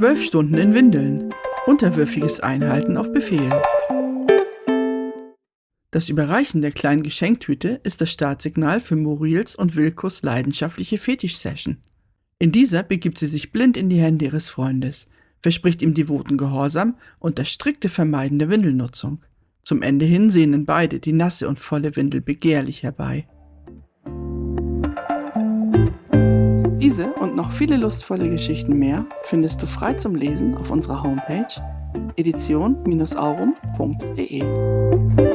Zwölf Stunden in Windeln. Unterwürfiges Einhalten auf Befehl. Das Überreichen der kleinen Geschenktüte ist das Startsignal für Muriels und Wilkos leidenschaftliche Fetisch-Session. In dieser begibt sie sich blind in die Hände ihres Freundes, verspricht ihm devoten Gehorsam und das strikte Vermeiden der Windelnutzung. Zum Ende hin sehnen beide die nasse und volle Windel begehrlich herbei. Diese und noch viele lustvolle Geschichten mehr findest du frei zum Lesen auf unserer Homepage edition-aurum.de.